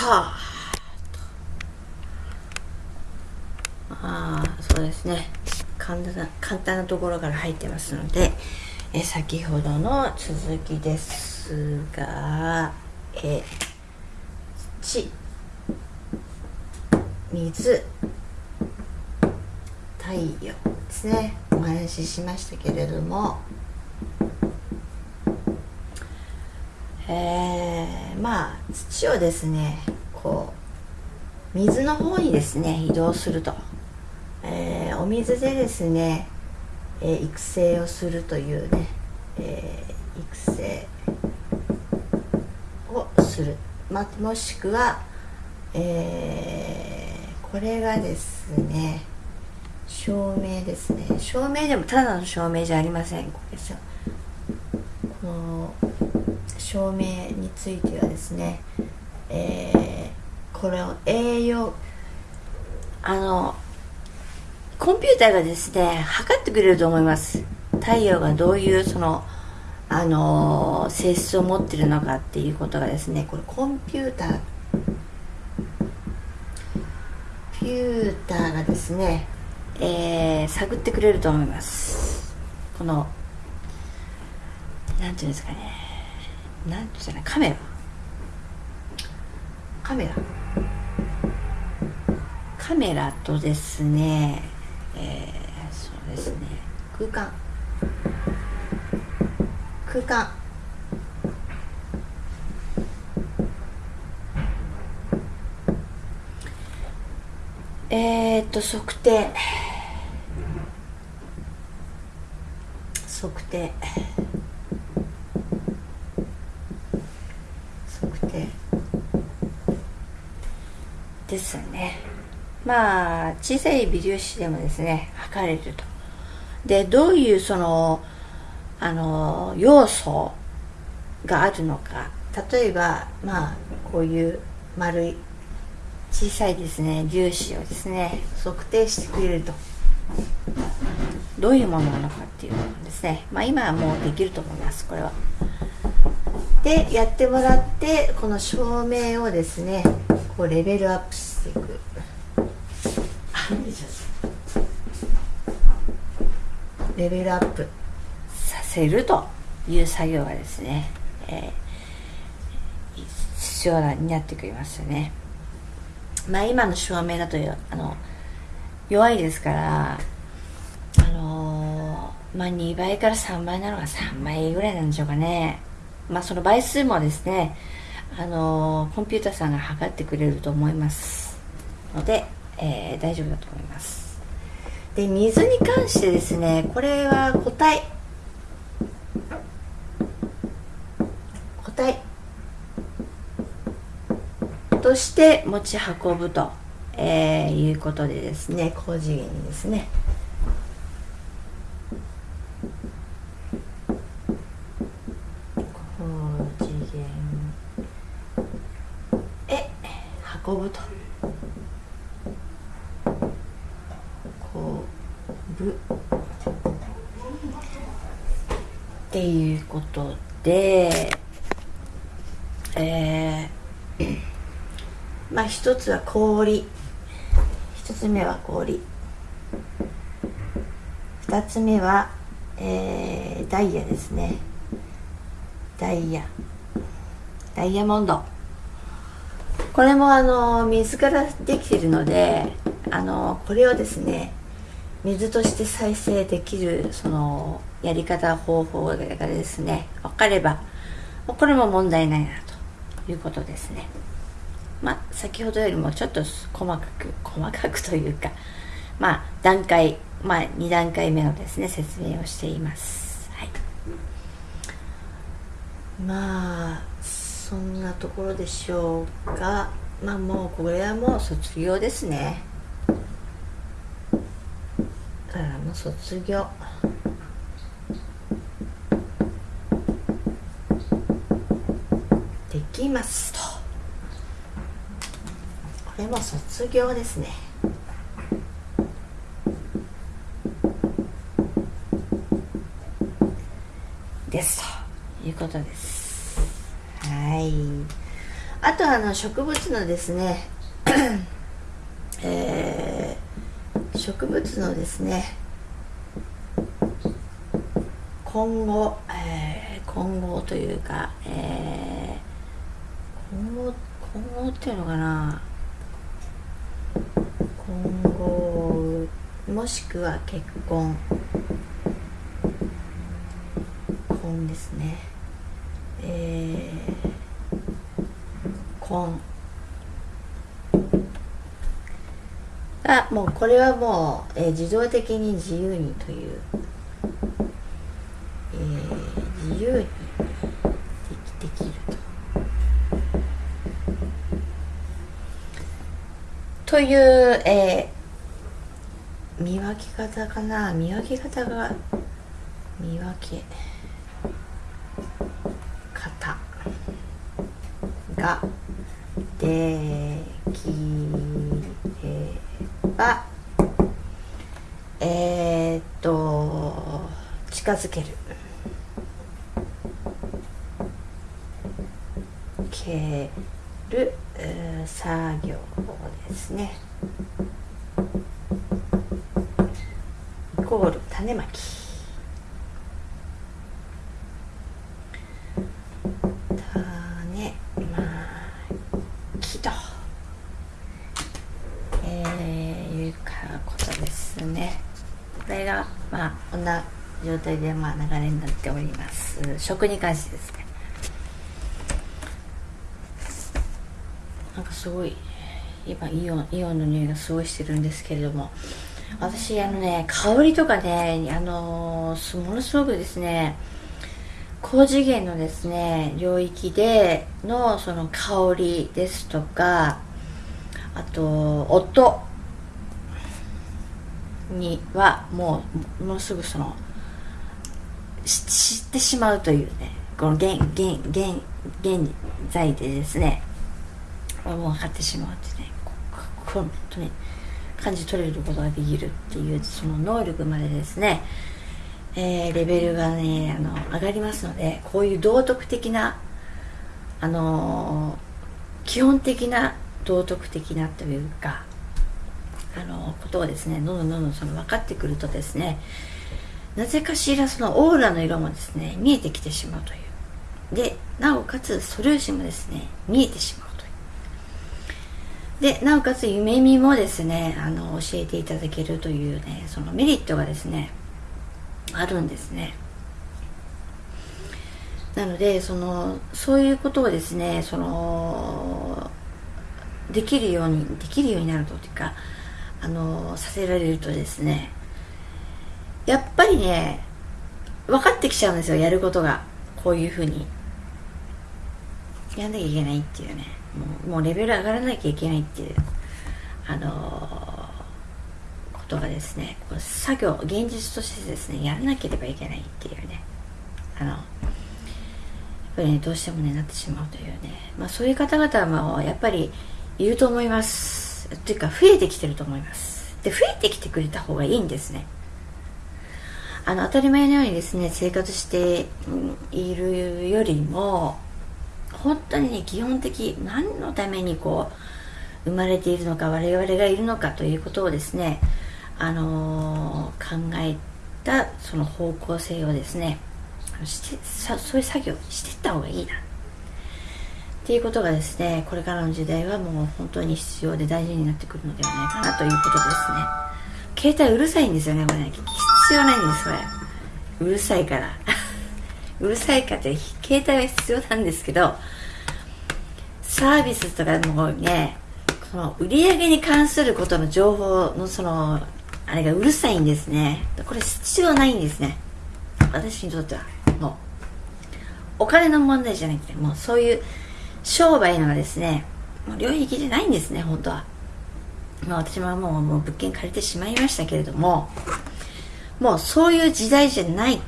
タあ。あそうですね。簡単な簡単なところから入ってますのでえ先ほどの続きですがえ地水太陽ですね。お話ししましたけれども。えー、まあ土をですねこう水の方にですね移動すると、えー、お水でですね、えー、育成をするというね、え育成をする、ま、もしくは、えーこれがですね照明ですね。照明でもただの照明じゃありません。これですよ。この照明についてはですね、えー、これを栄養あのコンピューターがですね測ってくれると思います。太陽がどういうそのあの性質を持ってるのかっていうことがですねこれコンピューター。ピューターがですね、えー、探ってくれると思います。このなんていうんですかね。なんていうかカメラ。カメラ。カメラとですね、えー、そうですね。空間。空間。えー、っと測定。測定。測定ですね。まあ小さい微粒子でもですね測れると。でどういうそのあの要素があるのか。例えばまあこういう丸い小さいですね粒子をですね測定してくれると。どういうものなのかっていうのですね。まあ今はもうできると思いますこれは。でやってもらってこの照明をですねこうレベルアップしていく。レベルアップさせるという作業がですね、えー、必要になってくりますよね。まあ今の照明だとあの弱いですからあのー、まあ2倍から3倍なのが3倍ぐらいなんでしょうかね。まあその倍数もですねあの、コンピューターさんが測ってくれると思いますので、えー、大丈夫だと思います。で水に関してですねこれは固体。固体。として持ち運ぶと、えー、いうことでですね高次元にですね高次元へ運ぶと。運ぶ。っていうことでえーまあ一つは氷。一つ目は氷。二つ目は、えー、ダイヤですね。ダイヤ。ダイヤモンド。これもあの水からできているのであのこれをですね水として再生できるそのやり方方法がですね分かればこれも問題ないなということですね。まあ、先ほどよりもちょっと細かく細かくというか、まあ、段階、まあ、2段階目のですね説明をしています、はい、まあそんなところでしょうか。まあもうこれはもう卒業ですね。だからもう卒業。できます。とこれも卒業ですね。です。ということです。はい。あとあの植物のですねえー、植物のですね今後、えー、今後というか、えー、今後今後っていうのかな。今後もしくは結婚。婚ですねえー、婚あもうこれはもう、えー、自動的に自由にという、えー、自由にできできると。という、えー、見分け方かな。見分け方が見分け方ができればえー、っと近づける。ける作業ですね。イコール種まき。態でまあ流れになっております。食に関してですね。なんかすごい今イオンイオンの匂いがすごいしてるんですけれども。私あのね香りとかねあのー、ものすごくですね高次元のですね領域でのその香りですとかあと音にはもうもうすぐその知ってしまうというねこの現現現現在でですねもう分かってしまうってね本当に感じ取れることができるっていうその能力までですね、えー、レベルがねあの上がりますのでこういう道徳的なあのー、基本的な道徳的なというかあのー、ことをですねどんどんどんどんその分かってくるとですねなぜかしらそのオーラの色もですね見えてきてしまうという。でなおかつ素粒子もですね見えてしまうという。でなおかつ夢見もですねあの教えていただけるというねそのメリットがですねあるんですね。なのでそのそういうことをですねそのできるようにできるようになるというかあのさせられるとですねやっぱりね分かってきちゃうんですよやることが。こういうふうに。やんなきゃいけないっていうね。もうもうレベル上がらなきゃいけないっていうあのー、ことがですね。作業現実としてですねやらなければいけないっていうね。あのやっぱりねどうしてもねなってしまうというね。まあそういう方々はやっぱりいると思います。っていうか増えてきてると思います。で増えてきてくれた方がいいんですね。あの当たり前のようにですね生活しているよりも本当にね基本的何のためにこう生まれているのか我々がいるのかということをですねあのー、考えたその方向性をですねしてそういう作業していった方がいいな。っていうことがですねこれからの時代はもう本当に必要で大事になってくるのではないかなということですね。携帯うるさいんですよねこれね。必要ないんですこれ。うるさいから。うるさいかって携帯は必要なんですけどサービスとかもねこの売り上げに関することの情報のそのあれがうるさいんですね。これ必要ないんですね。私にとってはもう。お金の問題じゃなくてもうそういう商売のがですね。もう領域じゃないんですね本当は。ま私ももうもう物件借りてしまいましたけれどももうそういう時代じゃない。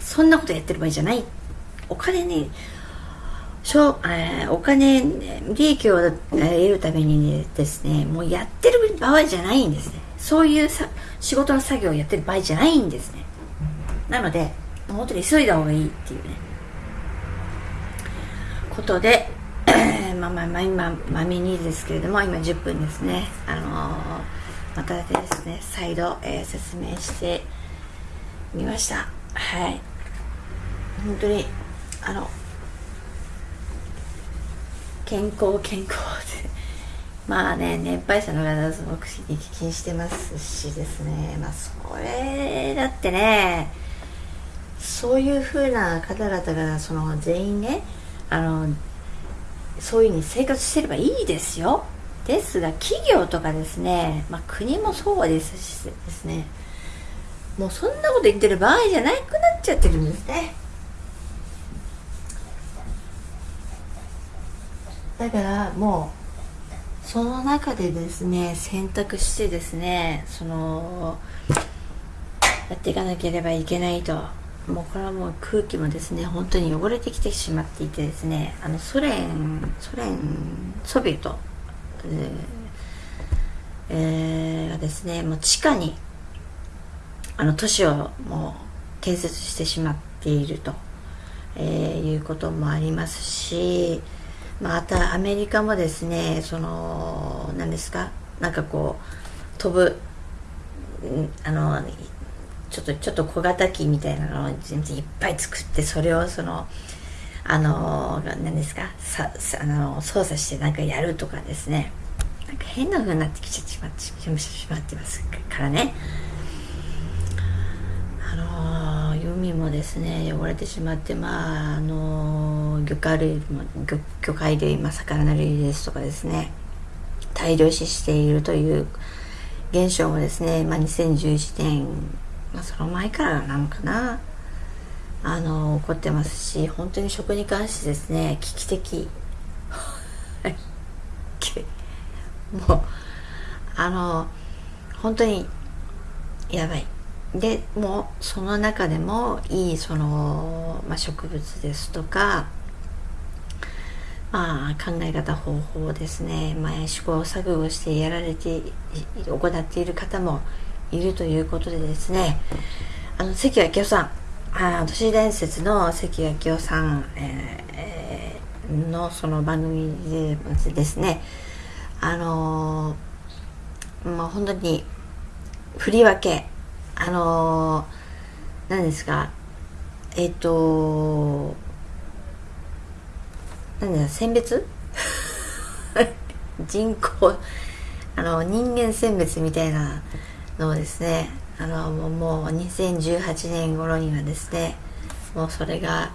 そんなことやってる場合じゃない。お金にしょえー、お金利益を得るためにですねもうやってる場合じゃないんですね。そういうさ仕事の作業をやってる場合じゃないんですね。なので本当に急いだ方がいいっていうね。ことで、まあ、まあまあ今まめにですけれども今10分ですね。あのまたですね再度、えー、説明してみました。はい。本当にあの健康健康で。まあね年配者の方すごく気にしてますしですね。まあそれだってねそういうふうな方々がその全員ねあのそういうふうに生活してればいいですよ。ですが企業とかですね、まあ、国もそうですしですねもうそんなこと言ってる場合じゃなくなっちゃってるんですね。だからもうその中でですね選択してですねそのやっていかなければいけないと。もうこれはもう空気もですね本当に汚れてきてしまっていてですねあのソ連ソ連ソビエト、えー、がですねもう地下にあの都市をもう建設してしまっていると、えー、いうこともありますしまたアメリカもですねその何ですかなんかこう飛ぶあのちょっとちょっと小型機みたいなのを全然いっぱい作ってそれをそのあの何ですか？さあの操作してなんかやるとかですね。なんか変な風になってきちゃしまってしまってますからね。あの海もですね汚れてしまってまああの魚介類も魚魚介類、まあ、魚類ですとかですね。大量死しているという現象もですね、まあ、2011年まあ、その前からなのかな。あの怒ってますし本当に食に関してですね危機的。もうあの本当にやばい。でもうその中でもいいその、まあ、植物ですとかまあ考え方方法ですね、まあ、試行錯誤してやられて行っている方もいるということでですね。あの関明夫さん。あ都市伝説の関明夫さん、えー、のその番組でですねあのー、まあ本当に振り分けあのー、何ですかえっ、ー、と何だ選別？人口あの人間選別みたいなのをですねあのもう2018年頃にはですねもうそれが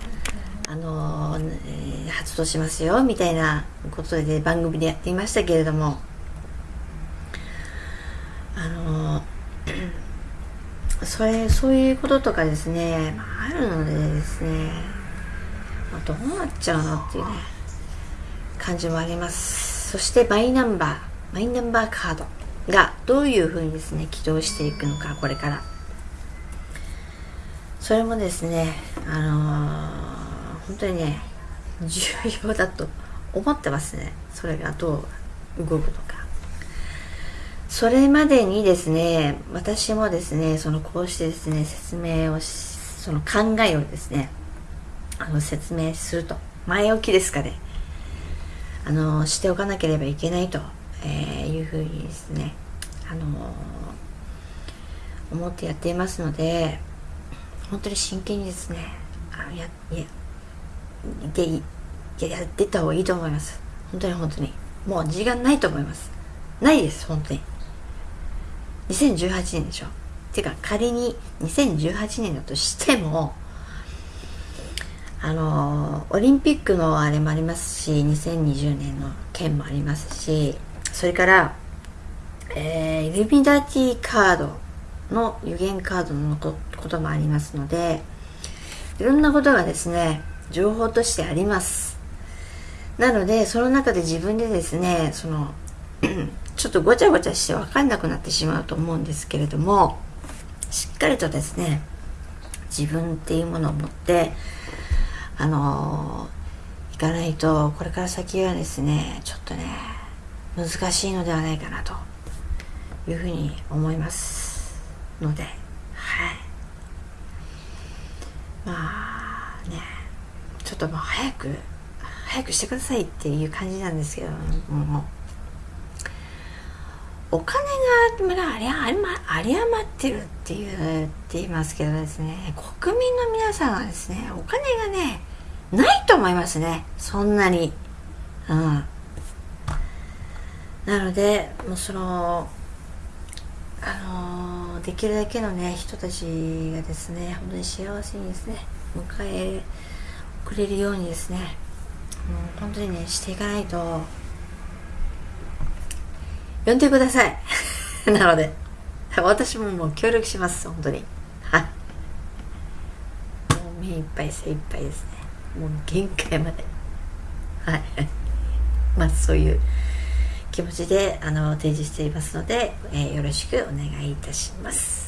あの、えー、発動しますよみたいなことで番組でやっていましたけれどもあのそれそういうこととかですねあるのでですねどうなっちゃうのっていうね感じもあります。そしてマイナンバーマイナンバーカード。がどういうふうにですね起動していくのかこれから。それもですねあのー、本当にね重要だと思ってますね。それがどう動くのか。それまでにですね私もですねそのこうしてですね説明をその考えをですねあの説明すると。前置きですかね。あのしておかなければいけないとえー、いうふうにですね、あのー、思ってやっていますので本当に真剣にですねあのややでやってった方がいいと思います。本当に本当に。もう時間ないと思います。ないです本当に。2018年でしょ。てか仮に2018年だとしてもあのオリンピックのあれもありますし2020年の件もありますしそれから、えー、イルミナティカードの予言カードのこともありますのでいろんなことがですね情報としてあります。なのでその中で自分でですねその ちょっとごちゃごちゃして分かんなくなってしまうと思うんですけれどもしっかりとですね自分っていうものを持ってあのー、いかないとこれから先はですねちょっとね難しいのではないかなというふうに思いますのではい。まあねちょっともう早く早くしてくださいっていう感じなんですけども。うお金がまだありあり余ってるっていうって言いますけどですね。国民の皆さんはですねお金がねないと思いますね。そんなに。うん。なのでもうそのあのできるだけのね人たちがですね本当に幸せにですね迎えくれるようにですねもう本当にねしていかないと呼んでください。なので私ももう協力します本当に。はい。もう目いっぱい精いっぱいですね。もう限界まで。はい。まあそういう気持ちであの提示していますので、えー、よろしくお願いいたします。